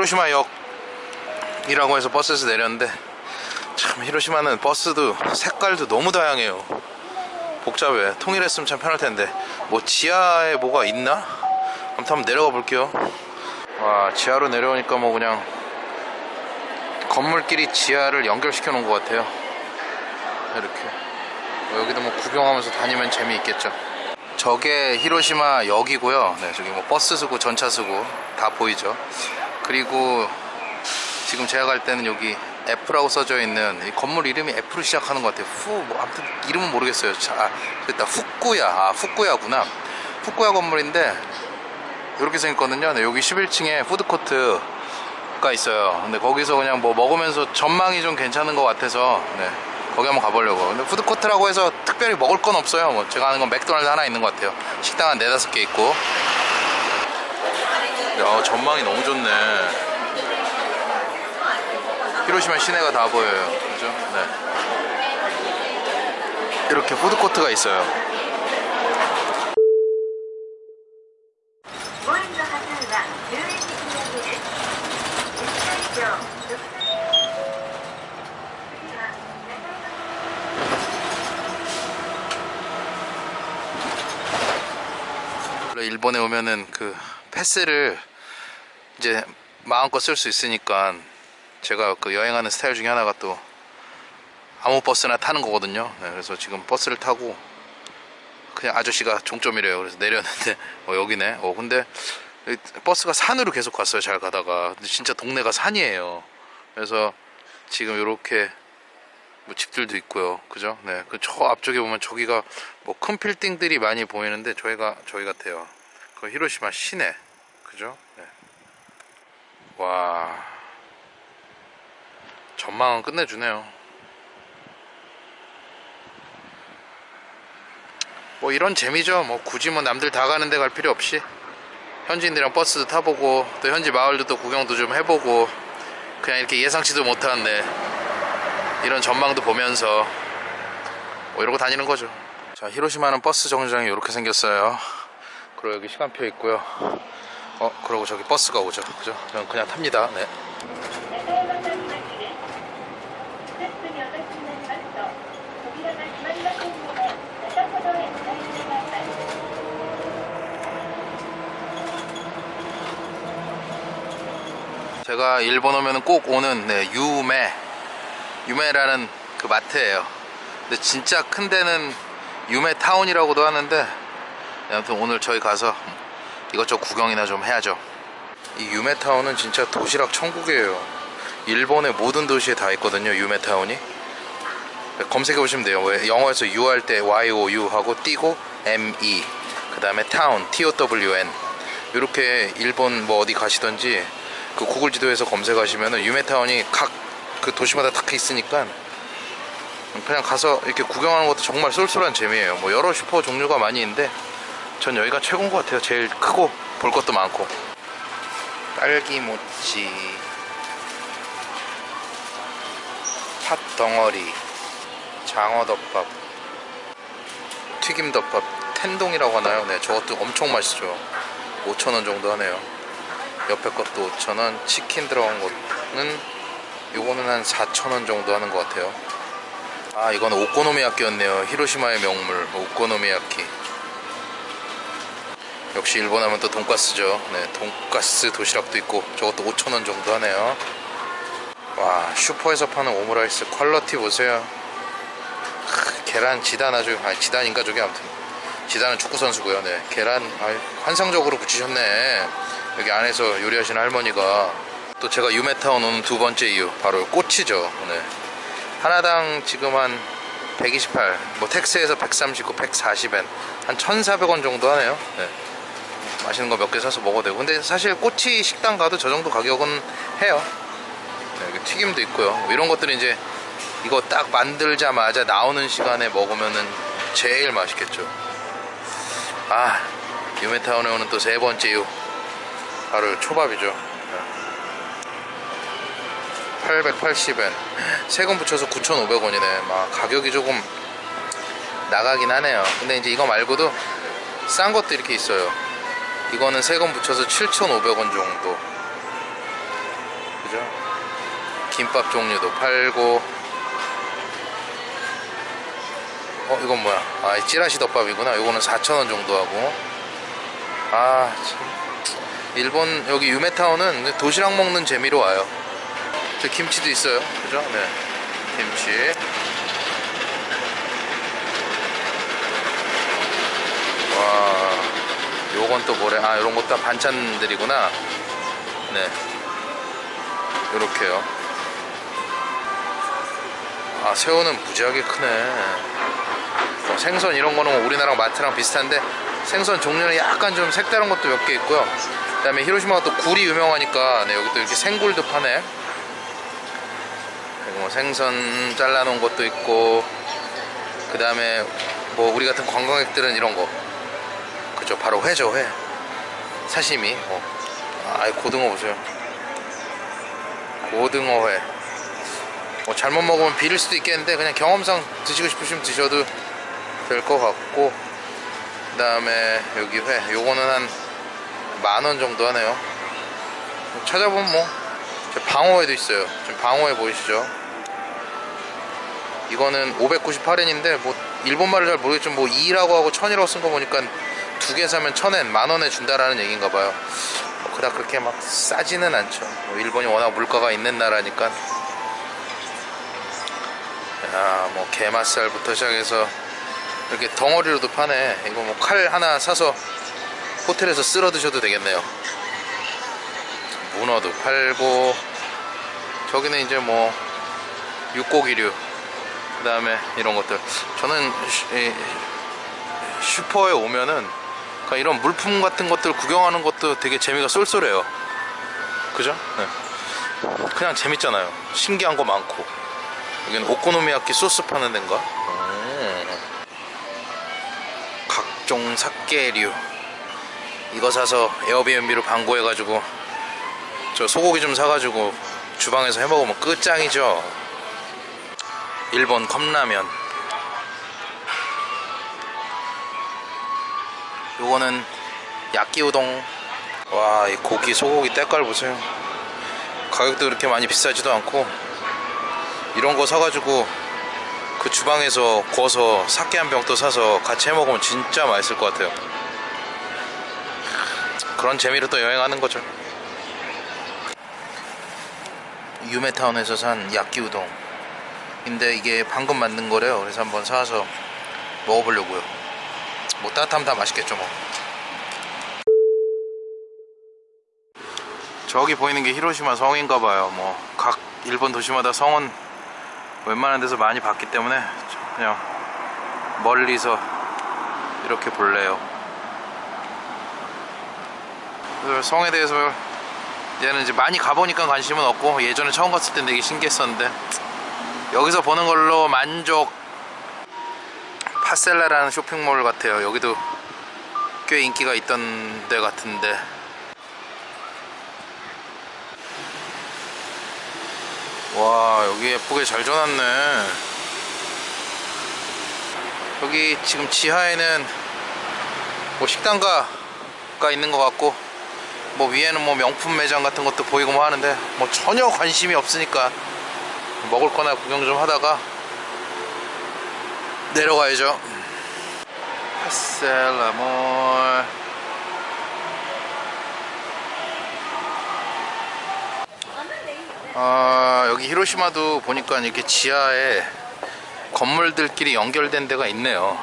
히로시마 역이라고 해서 버스에서 내렸는데 참 히로시마는 버스도 색깔도 너무 다양해요. 복잡해. 통일했으면 참 편할 텐데. 뭐 지하에 뭐가 있나? 아무튼 한번 내려가 볼게요. 와 지하로 내려오니까 뭐 그냥 건물끼리 지하를 연결시켜 놓은 것 같아요. 이렇게. 뭐 여기도 뭐 구경하면서 다니면 재미있겠죠. 저게 히로시마 역이고요. 네 저기 뭐 버스 쓰고 전차 쓰고 다 보이죠 그리고 지금 제가 갈 때는 여기 F라고 써져 있는 이 건물 이름이 F로 시작하는 것 같아요. 후 뭐 아무튼 이름은 모르겠어요. 자, 아, 됐다. 후쿠야. 아 후쿠야구나. 후쿠야 건물인데 이렇게 생겼거든요. 네, 여기 11층에 푸드코트가 있어요. 근데 거기서 그냥 뭐 먹으면서 전망이 좀 괜찮은 것 같아서 네, 거기 한번 가보려고. 근데 푸드코트라고 해서 특별히 먹을 건 없어요. 뭐 제가 아는 건 맥도날드 하나 있는 것 같아요. 식당 한 네다섯 개 있고 아, 전망이 너무 좋네. 히로시마 시내가 다 보여요. 그죠? 네. 이렇게 푸드코트가 있어요. 일본에 오면은 그 패스를 이제 마음껏 쓸 수 있으니까 제가 그 여행하는 스타일 중에 하나가 또 아무 버스나 타는 거거든요. 네, 그래서 지금 버스를 타고 그냥 아저씨가 종점이래요. 그래서 내렸는데 어, 여기네. 어 근데 이 버스가 산으로 계속 갔어요. 잘 가다가 근데 진짜 동네가 산이에요. 그래서 지금 이렇게 뭐 집들도 있고요. 그죠? 네. 그 저 앞쪽에 보면 저기가 뭐 큰 빌딩들이 많이 보이는데 저희가 저희 같아요. 그 히로시마 시내. 그죠? 네. 와. 전망은 끝내주네요. 뭐 이런 재미죠. 뭐 굳이 뭐 남들 다 가는데 갈 필요 없이 현지인들이랑 버스도 타보고 또 현지 마을도 또 구경도 좀 해보고 그냥 이렇게 예상치도 못하는데 이런 전망도 보면서 뭐 이러고 다니는 거죠. 자, 히로시마는 버스 정류장이 이렇게 생겼어요. 그리고 여기 시간표 있고요. 어 그러고 저기 버스가 오죠 그죠? 저는 그냥 탑니다 네. 제가 일본 오면 꼭 오는 네, 유메 유메라는 그 마트에요 근데 진짜 큰 데는 유메타운이라고도 하는데 아무튼 오늘 저희 가서 이것저것 구경이나 좀 해야죠. 이 유메 타운은 진짜 도시락 천국이에요. 일본의 모든 도시에 다 있거든요. 유메 타운이. 검색해 보시면 돼요. 왜 영어에서 you 할 때 Y O U 하고 띄고 M E 그 다음에 town T O W N 이렇게 일본 뭐 어디 가시던지 그 구글 지도에서 검색하시면은 유메타운이 각 그 도시마다 다 있으니까 그냥 가서 이렇게 구경하는 것도 정말 쏠쏠한 재미예요. 뭐 여러 슈퍼 종류가 많이 있는데 전 여기가 최고인 것 같아요. 제일 크고 볼 것도 많고. 딸기모찌 팥 덩어리 장어덮밥 튀김덮밥 텐동이라고 하나요? 네 저것도 엄청 맛있죠. 5천원 정도 하네요. 옆에 것도 5천원 치킨 들어간 거는 요거는 한 4천원 정도 하는 것 같아요. 아 이거는 오코노미야끼였네요. 히로시마의 명물 오코노미야끼 역시 일본 하면 또 돈가스죠 네 돈가스 도시락도 있고 저것도 5천원 정도 하네요 와 슈퍼에서 파는 오므라이스 quality 보세요 크, 계란 지단 아주 아니 지단인가 저게 아무튼 지단은 축구 선수고요. 네 계란 아유, 환상적으로 붙이셨네. 여기 안에서 요리하시는 할머니가 또 제가 유메타운 오는 두 번째 이유 바로 꼬치죠. 네 하나당 지금 한 128, 뭐 택스에서 139, 140엔 한 1,400원 정도 하네요. 네. 맛있는 거 몇 개 사서 먹어도 되고 근데 사실 꼬치 식당 가도 저 정도 가격은 해요. 네, 튀김도 있고요. 뭐 이런 것들은 이제 이거 딱 만들자마자 나오는 시간에 먹으면은 제일 맛있겠죠. 아, 유메타운에 오는 또 세 번째 이유. 바로 초밥이죠. 880엔. 세금 붙여서 9,500원이네. 막 가격이 조금 나가긴 하네요. 근데 이제 이거 말고도 싼 것도 이렇게 있어요. 이거는 세금 붙여서 7,500원 정도. 그죠? 김밥 종류도 팔고. 어 이건 뭐야? 아이 찌라시 덮밥이구나. 요거는 4,000원 정도 하고. 아 참. 일본 여기 유메타운은 도시락 먹는 재미로 와요. 저 김치도 있어요. 그죠? 네. 김치. 와 요건 또 뭐래? 아 요런 것도 다 반찬들이구나. 네. 요렇게요. 아 새우는 무지하게 크네. 뭐 생선 이런 거는 뭐 우리나라 마트랑 비슷한데 생선 종류는 약간 좀 색다른 것도 몇 개 있고요. 그 다음에 히로시마가 또 굴이 유명하니까 네, 여기 또 이렇게 생굴도 파네. 그리고 뭐 생선 잘라놓은 것도 있고 그 다음에 뭐 우리 같은 관광객들은 이런 거 그죠. 바로 회죠 회. 사시미. 어. 아 고등어 보세요. 고등어 회. 뭐 잘못 먹으면 비릴 수도 있겠는데 그냥 경험상 드시고 싶으시면 드셔도 될 것 같고 그 다음에 여기 회. 요거는 한 만 원 정도 하네요. 찾아보면 뭐저 방어회도 있어요. 지금 방어회 보이시죠? 이거는 598엔인데 뭐 일본말을 잘 모르겠지만 뭐 2라고 하고 1000이라고 쓴 거 보니까 두 개 사면 1000엔 만원에 준다라는 얘기인가 봐요. 뭐 그닥 그렇게 막 싸지는 않죠. 뭐 일본이 워낙 물가가 있는 나라니까. 야뭐 게맛살부터 시작해서 이렇게 덩어리로도 파네. 이거 뭐 칼 하나 사서 호텔에서 쓸어 드셔도 되겠네요. 문어도 팔고 저기는 이제 뭐 육고기류 그 다음에 이런 것들. 저는 슈퍼에 오면은 그러니까 이런 물품 같은 것들 구경하는 것도 되게 재미가 쏠쏠해요 그죠? 네. 그냥 재밌잖아요 신기한 거 많고 여기는 오코노미야키 소스 파는 데인가? 음. 각종 삭개류 이거 사서 에어비앤비로 방구해가지고 저 소고기 좀 사가지고 주방에서 해먹으면 끝장이죠 일본 컵라면 요거는 야끼우동. 와 이 고기 소고기 때깔 보세요. 가격도 그렇게 많이 비싸지도 않고 이런 거 사가지고 그 주방에서 구워서 사케 한 병 또 사서 같이 해 먹으면 진짜 맛있을 것 같아요. 그런 재미로 또 여행하는 거죠. 유메타운에서 산 야끼우동. 근데 이게 방금 만든 거래요. 그래서 한번 사와서 먹어보려고요 뭐 따뜻하면 다 맛있겠죠 뭐. 저기 보이는 게 히로시마 성인가 봐요. 뭐 각 일본 도시마다 성은 웬만한 데서 많이 봤기 때문에 그냥 멀리서 이렇게 볼래요. 성에 대해서 얘는 이제 많이 가보니까 관심은 없고 예전에 처음 갔을 땐 되게 신기했었는데 여기서 보는 걸로 만족 파셀라라는 쇼핑몰 같아요. 여기도 꽤 인기가 있던 데 같은데. 와 여기 예쁘게 잘 줘놨네. 여기 지금 지하에는 뭐 식당가가 있는 것 같고 뭐 위에는 뭐 명품 매장 같은 것도 보이고 뭐 하는데 뭐 전혀 관심이 없으니까 먹을 거나 구경 좀 하다가 내려가야죠. 파셀라몰. 아 여기 히로시마도 보니까 이렇게 지하에 건물들끼리 연결된 데가 있네요